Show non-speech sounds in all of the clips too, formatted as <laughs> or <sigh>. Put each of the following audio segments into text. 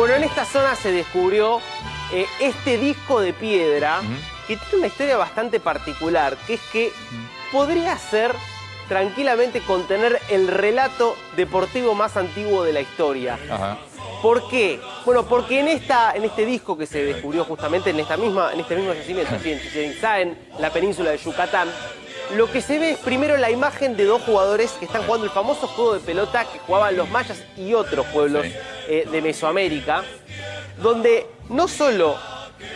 Bueno, en esta zona se descubrió eh, este disco de piedra que tiene una historia bastante particular, que es que podría ser tranquilamente contener el relato deportivo más antiguo de la historia. Ajá. ¿Por qué? Bueno, porque en, esta, en este disco que se descubrió justamente en, esta misma, en este mismo yacimiento, en Chichen Itza, en la península de Yucatán, lo que se ve es primero la imagen de dos jugadores que están jugando el famoso juego de pelota que jugaban los mayas y otros pueblos Sí. eh, de Mesoamérica, donde no solo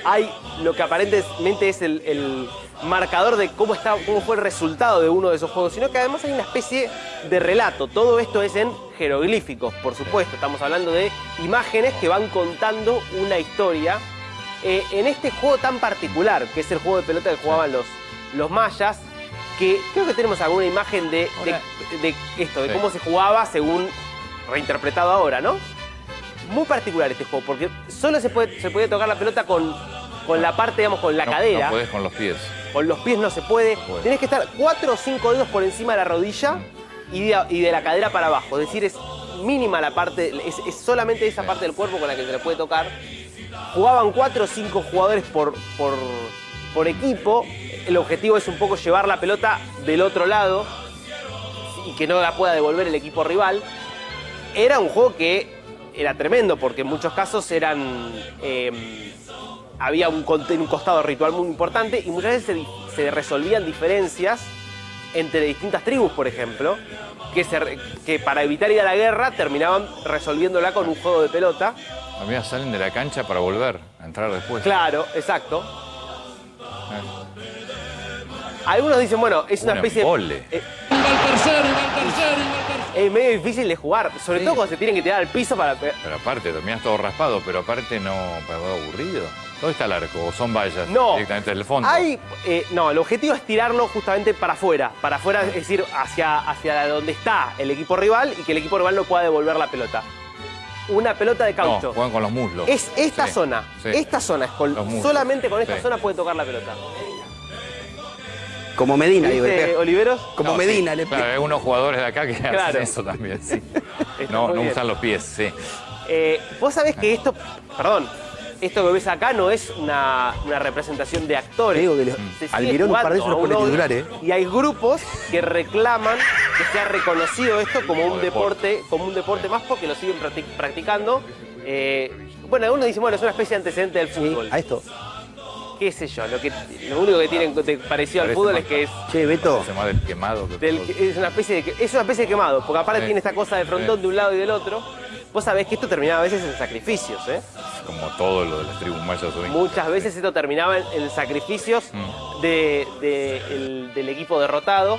hay lo que aparentemente es el, el marcador de cómo, está, cómo fue el resultado de uno de esos juegos, sino que además hay una especie de relato. Todo esto es en jeroglíficos, por supuesto. Estamos hablando de imágenes que van contando una historia. Eh, en este juego tan particular, que es el juego de pelota que jugaban los, los mayas, que creo que tenemos alguna imagen de, de- esto, de Sí. cómo se jugaba según reinterpretado ahora, ¿no? Muy particular este juego, porque solo se puede, se puede tocar la pelota con, con la parte, digamos, con la No- cadera. No podés con los pies. Con los pies no se puede. Puede. Tenés que estar cuatro o cinco dedos por encima de la rodilla y de, y de la cadera para abajo. Es decir, es mínima la parte, es, es solamente esa Sí. parte del cuerpo con la que se le puede tocar. Jugaban cuatro o cinco jugadores por, por, por equipo. El objetivo es un poco llevar la pelota del otro lado y que no la pueda devolver el equipo rival. Era un juego que era tremendo porque en muchos casos eran... eh, había un, un costado ritual muy importante y muchas veces se, resolvían diferencias entre distintas tribus, por ejemplo, que, se re- que para evitar ir a la guerra terminaban resolviéndola con un juego de pelota. Amigas salen de la cancha para volver a entrar después. Claro, exacto. Eh, Algunos dicen, bueno, es una Un especie embole. de... eh, Va el tercero, y va el tercero, y va el tercero. es medio difícil de jugar, sobre Sí. todo cuando se tienen que tirar al piso para... pe- Pero aparte, terminás todo raspado, pero aparte no, pero aburrido. ¿Dónde está el arco? ¿O son vallas No. directamente del fondo? Hay, eh, no, el objetivo es tirarlo justamente para afuera. Para afuera, es decir, hacia, hacia donde está el equipo rival y que el equipo rival no pueda devolver la pelota. Una pelota de No, caucho. juegan con los muslos. es esta Sí, zona. sí. Esta zona. Es con- solamente con esta Sí. zona puede tocar la pelota. Como Medina, digo, ¿Viste, le- Oliveros? Como No, Medina, sí. le Claro, hay unos jugadores de acá que Claro. hacen eso también, sí. <laughs> No, no bien. usan los pies, sí. Eh, Vos sabés que esto, perdón, esto que ves acá no es una, una representación de actores. Digo que sigue Almirón un par de esos los pone titular, ¿eh? Y hay grupos que reclaman que sea reconocido esto como un deporte, deporte. como un deporte más porque lo siguen practic- practicando. Eh, bueno, algunos dicen, bueno, es una especie de antecedente del fútbol. A esto. ¿Qué sé yo? Lo, que, lo único que tienen de parecido al Parece fútbol es que es Che, Beto, Hace más del quemado que del- todo. es, una especie de, es una especie de quemado, porque aparte Sí. tiene esta cosa de frontón Sí. de un lado y del otro. Vos sabés que esto terminaba a veces en sacrificios, ¿eh? Como todo lo de las tribus mayas hoy. Muchas veces esto terminaba en, en sacrificios Mm. de- de el- del equipo derrotado.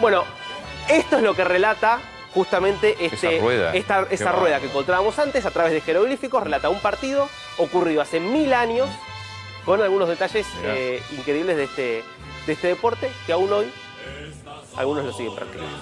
Bueno, esto es lo que relata justamente este, Esa rueda. esta, Qué esa bárbaro. rueda que encontrábamos antes a través de jeroglíficos. Relata un partido ocurrido hace mil años con algunos detalles eh, increíbles de este, de este deporte que aún hoy algunos lo siguen practicando.